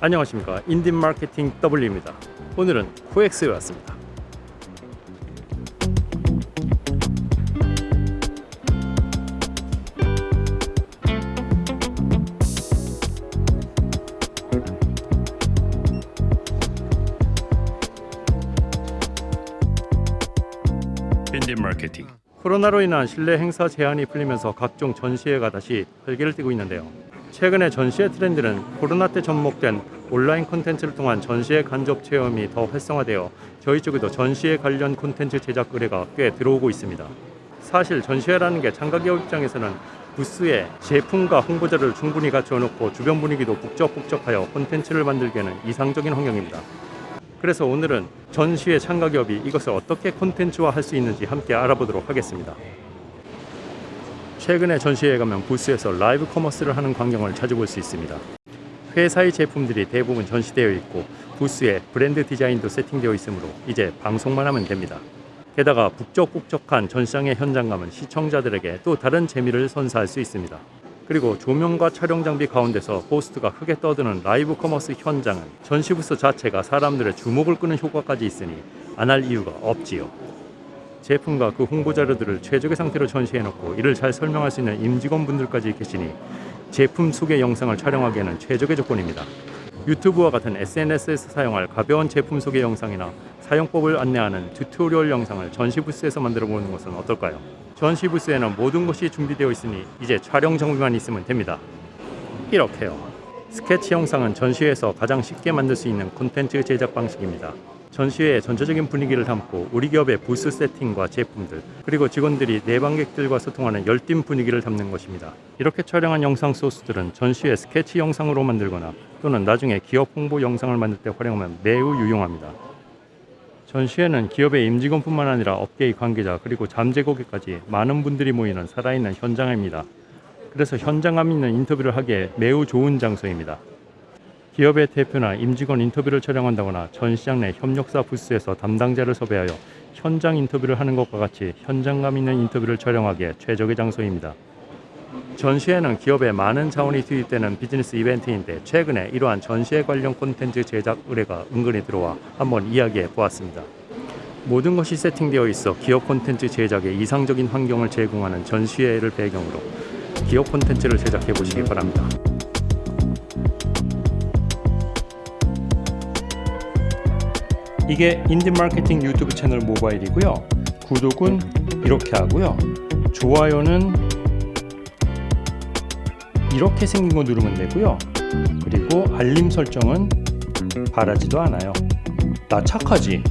안녕하십니까. 인딘 마케팅 W입니다. 오늘은 코엑스에 왔습니다. 인딘 마케팅 코로나로 인한 실내 행사 제한이 풀리면서 각종 전시회가 다시 활기를 띠고 있는데요 최근에 전시회 트렌드는 코로나 때 접목된 온라인 콘텐츠를 통한 전시회 간접 체험이 더 활성화되어 저희 쪽에도 전시회 관련 콘텐츠 제작 의뢰가 꽤 들어오고 있습니다. 사실 전시회라는 게 참가기업 입장에서는 부스에 제품과 홍보자를 충분히 갖춰 놓고 주변 분위기도 북적북적하여 콘텐츠를 만들기에는 이상적인 환경입니다. 그래서 오늘은 전시회 참가기업이 이것을 어떻게 콘텐츠화 할 수 있는지 함께 알아보도록 하겠습니다. 최근에 전시회에 가면 부스에서 라이브 커머스를 하는 광경을 찾아볼 수 있습니다. 회사의 제품들이 대부분 전시되어 있고 부스에 브랜드 디자인도 세팅되어 있으므로 이제 방송만 하면 됩니다. 게다가 북적북적한 전시장의 현장감은 시청자들에게 또 다른 재미를 선사할 수 있습니다. 그리고 조명과 촬영 장비 가운데서 호스트가 크게 떠드는 라이브 커머스 현장은 전시 부스 자체가 사람들의 주목을 끄는 효과까지 있으니 안 할 이유가 없지요. 제품과 그 홍보 자료들을 최적의 상태로 전시해 놓고 이를 잘 설명할 수 있는 임직원분들까지 계시니 제품 소개 영상을 촬영하기에는 최적의 조건입니다. 유튜브와 같은 SNS에서 사용할 가벼운 제품 소개 영상이나 사용법을 안내하는 튜토리얼 영상을 전시 부스에서 만들어 보는 것은 어떨까요? 전시 부스에는 모든 것이 준비되어 있으니 이제 촬영 장비만 있으면 됩니다. 이렇게요. 스케치 영상은 전시회에서 가장 쉽게 만들 수 있는 콘텐츠 제작 방식입니다. 전시회의 전체적인 분위기를 담고 우리 기업의 부스 세팅과 제품들 그리고 직원들이 내방객들과 소통하는 열띤 분위기를 담는 것입니다. 이렇게 촬영한 영상 소스들은 전시회 스케치 영상으로 만들거나 또는 나중에 기업 홍보 영상을 만들 때 활용하면 매우 유용합니다. 전시회는 기업의 임직원뿐만 아니라 업계의 관계자 그리고 잠재 고객까지 많은 분들이 모이는 살아있는 현장입니다. 그래서 현장감 있는 인터뷰를 하기에 매우 좋은 장소입니다. 기업의 대표나 임직원 인터뷰를 촬영한다거나 전시장 내 협력사 부스에서 담당자를 섭외하여 현장 인터뷰를 하는 것과 같이 현장감 있는 인터뷰를 촬영하기에 최적의 장소입니다. 전시회는 기업에 많은 자원이 투입되는 비즈니스 이벤트인데 최근에 이러한 전시회 관련 콘텐츠 제작 의뢰가 은근히 들어와 한번 이야기해 보았습니다. 모든 것이 세팅되어 있어 기업 콘텐츠 제작에 이상적인 환경을 제공하는 전시회를 배경으로 기업 콘텐츠를 제작해 보시기 바랍니다. 이게 인디 마케팅 유튜브 채널 모바일이고요. 구독은 이렇게 하고요. 좋아요는 이렇게 생긴 거 누르면 되고요. 그리고 알림 설정은 바라지도 않아요. 나 착하지?